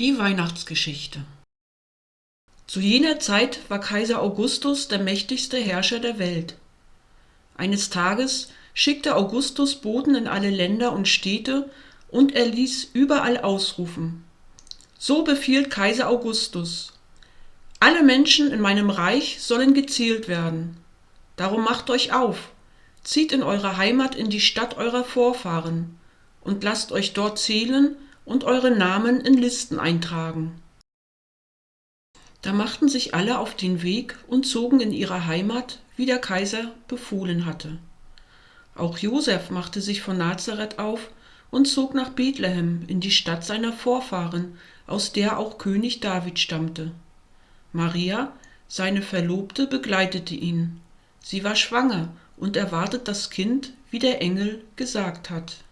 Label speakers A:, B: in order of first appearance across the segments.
A: Die Weihnachtsgeschichte Zu jener Zeit war Kaiser Augustus der mächtigste Herrscher der Welt. Eines Tages schickte Augustus Boten in alle Länder und Städte und er ließ überall ausrufen. So befiehlt Kaiser Augustus. Alle Menschen in meinem Reich sollen gezählt werden. Darum macht euch auf, zieht in eure Heimat in die Stadt eurer Vorfahren und lasst euch dort zählen und eure Namen in Listen eintragen. Da machten sich alle auf den Weg und zogen in ihre Heimat, wie der Kaiser befohlen hatte. Auch Josef machte sich von Nazareth auf und zog nach Bethlehem in die Stadt seiner Vorfahren, aus der auch König David stammte. Maria, seine Verlobte, begleitete ihn. Sie war schwanger und erwartet das Kind, wie der Engel gesagt hat.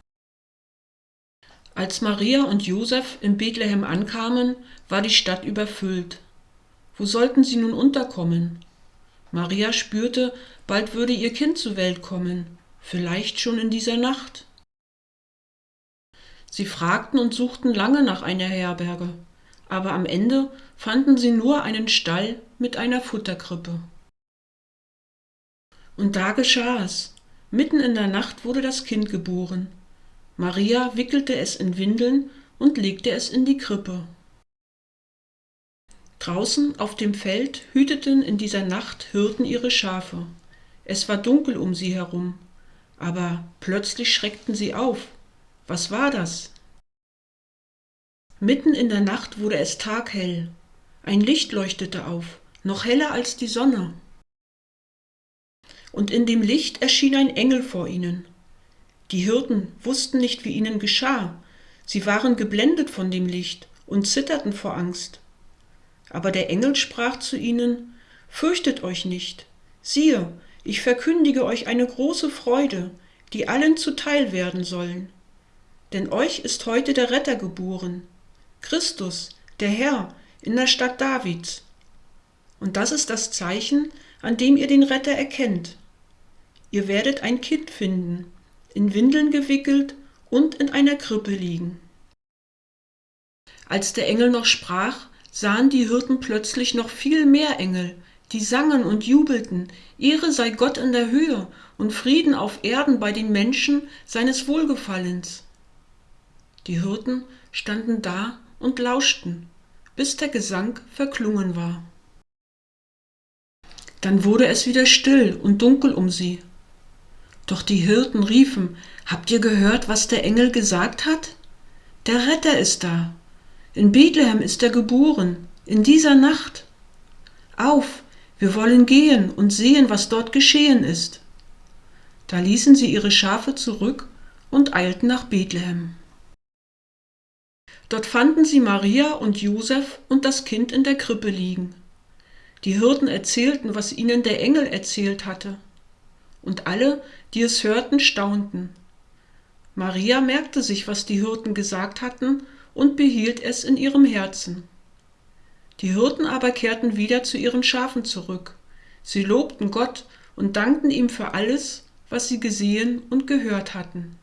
A: Als Maria und Josef in Bethlehem ankamen, war die Stadt überfüllt. Wo sollten sie nun unterkommen? Maria spürte, bald würde ihr Kind zur Welt kommen, vielleicht schon in dieser Nacht. Sie fragten und suchten lange nach einer Herberge, aber am Ende fanden sie nur einen Stall mit einer Futterkrippe. Und da geschah es. Mitten in der Nacht wurde das Kind geboren. Maria wickelte es in Windeln und legte es in die Krippe. Draußen auf dem Feld hüteten in dieser Nacht Hirten ihre Schafe. Es war dunkel um sie herum, aber plötzlich schreckten sie auf. Was war das? Mitten in der Nacht wurde es taghell. Ein Licht leuchtete auf, noch heller als die Sonne. Und in dem Licht erschien ein Engel vor ihnen. Die Hirten wussten nicht, wie ihnen geschah. Sie waren geblendet von dem Licht und zitterten vor Angst. Aber der Engel sprach zu ihnen, Fürchtet euch nicht. Siehe, ich verkündige euch eine große Freude, die allen zuteil werden sollen. Denn euch ist heute der Retter geboren, Christus, der Herr, in der Stadt Davids. Und das ist das Zeichen, an dem ihr den Retter erkennt. Ihr werdet ein Kind finden, in Windeln gewickelt und in einer Krippe liegen. Als der Engel noch sprach, sahen die Hirten plötzlich noch viel mehr Engel, die sangen und jubelten, Ehre sei Gott in der Höhe und Frieden auf Erden bei den Menschen seines Wohlgefallens. Die Hirten standen da und lauschten, bis der Gesang verklungen war. Dann wurde es wieder still und dunkel um sie, doch die Hirten riefen, Habt ihr gehört, was der Engel gesagt hat? Der Retter ist da. In Bethlehem ist er geboren, in dieser Nacht. Auf, wir wollen gehen und sehen, was dort geschehen ist. Da ließen sie ihre Schafe zurück und eilten nach Bethlehem. Dort fanden sie Maria und Josef und das Kind in der Krippe liegen. Die Hirten erzählten, was ihnen der Engel erzählt hatte und alle, die es hörten, staunten. Maria merkte sich, was die Hirten gesagt hatten, und behielt es in ihrem Herzen. Die Hirten aber kehrten wieder zu ihren Schafen zurück. Sie lobten Gott und dankten ihm für alles, was sie gesehen und gehört hatten.